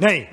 Nee